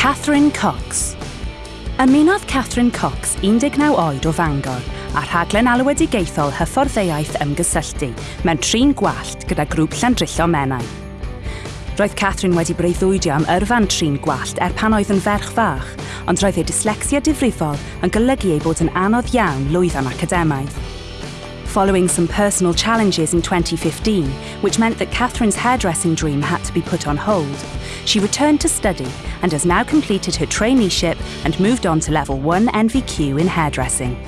Catherine Cox Ymunodd Catherine Cox 19 oed o Fangor a rhaglen alwedigaethol hyfforddeiaeth ymgysylltu mewn trin gwallt gyda grŵp Llandrillo Menai. Roedd Catherine wedi breuddwydio am yrfan trin gwallt er pan oedd yn ferch fach, ond roedd ei dyslexia difrifol yn golygu ei bod yn anodd iawn lwyddan academaidd. Following some personal challenges in 2015, which meant that Catherine's hairdressing dream had to be put on hold, she returned to study and has now completed her traineeship and moved on to level 1 NVQ in hairdressing.